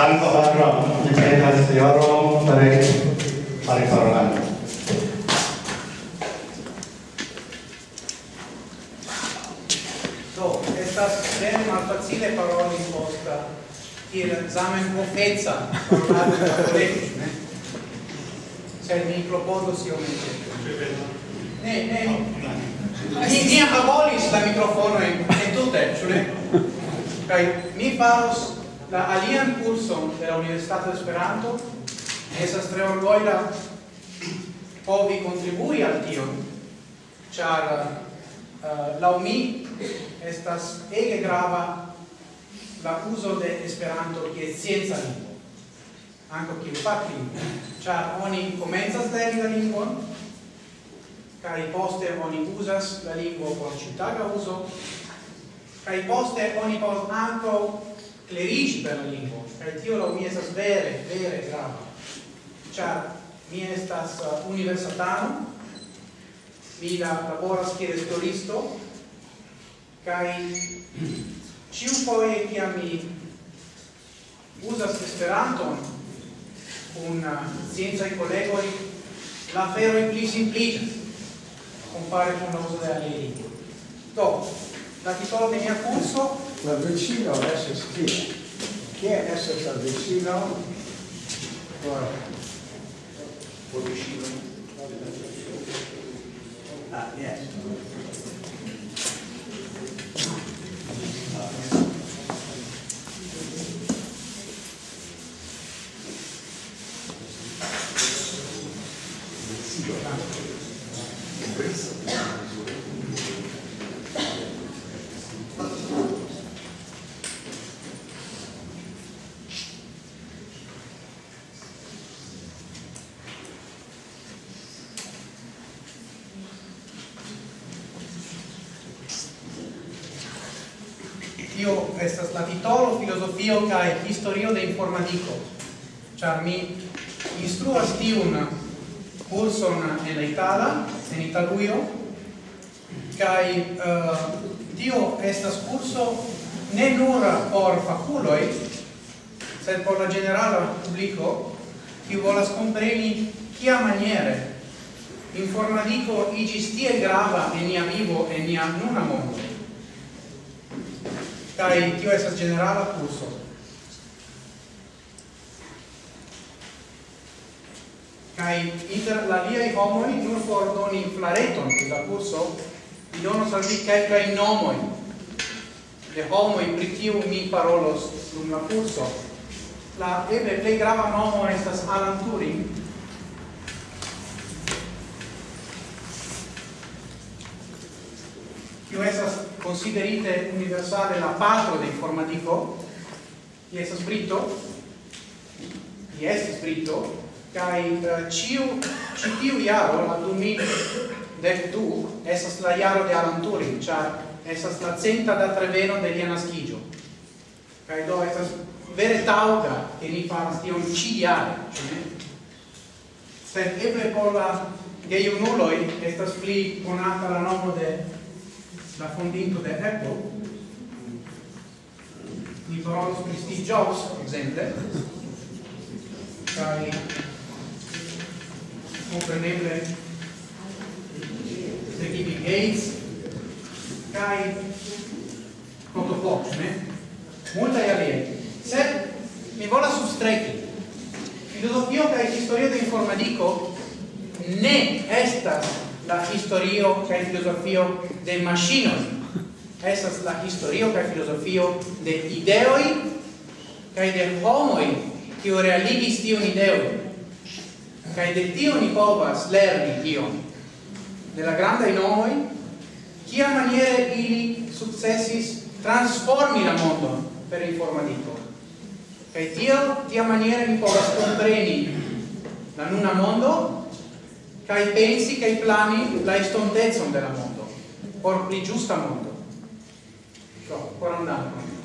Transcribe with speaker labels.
Speaker 1: Danko patro, decenas Iorum, perec, perec orlando.
Speaker 2: Do, estas tre malfacile paroli posta, kiel Zamenhof etza, da cattolici, ne? Cioè, mi proponos io mi Ne, ne, mi, ni abolis la microfono e tutte, cioè, Kai mi faros la alian kurson de la Universitato Esperanto esas tre orgoida povi contribui al tio, char eh, uh, la mi estas ege grava la uso de Esperanto che scienza lingua, anco che fac char oni comenzas legi la lingua, cai poste oni usas la lingua por ciutaga uso, cai poste oni por anco clerici per la lingua kaj tio la mi estas vere, vere grava. Ĉar mi estas universitano mi la laboras kiel esploristo, kaj ĉiufoje kiam mi uzas Esperanton kun sciencaj kolegoj, la aferoj pli simpliĝas compare con la uso de aliaj lingvoj. Do, dati soldi via
Speaker 3: corso? L'avvicino adesso schiena. Chi è adesso si vicino?
Speaker 1: Guarda.
Speaker 3: Ah, niente.
Speaker 2: tio estas la titolo filosofio kaj historio de informadiko ĉar mi instruas tiun kurson en la itala en Italujo kaj uh, tio estas kurso ne nur por fakuloj sed por la generala publiko kiu volas kompreni kia maniere informadico iĝis tiel grava e nia vivo e nia nuna mondo kai tio esas generala kurso. Kai inter la liai homoi nur por doni flareton de la kurso, mi donos al vi kai nomoi de homoi pri kiu mi parolos dum la kurso. La eble plej grava nomo estas Alan Turing, Ciu esas considerite universale la patro de informatico, ki esas brito, ki estis brito, kai uh, eh, ciu, ci la jaro, la 2012, esas la iaro de Alan Turing, char esas la centa da treveno de lia nascigio. Kai do esas vere tauga che ni faras tion ci jare, sed eble por la geiunuloi estas pli conata la nomo de la fondinto de Apple, ni parolos pri Steve Jobs, exemple, kai compreneble de Bill Gates, kai ne? multae alie. Sed mi vola substrechi, filosofio kaj historio de informatico ne estas la historio kaj filosofio de maŝinoj. Estas la historio kaj filosofio de ideoj kaj de homoj kiu realigis tiun ideon. Kaj de tio ni povas lerni ion. De la grandaj nomoj kia maniere ili sukcesis transformi la mondon per informadiko kaj tio tia maniere ni povas kompreni la nuna mondo kaj pensi kaj plani la estontecon della la mondo por pli ĝusta mondo. Do, so, un dankon.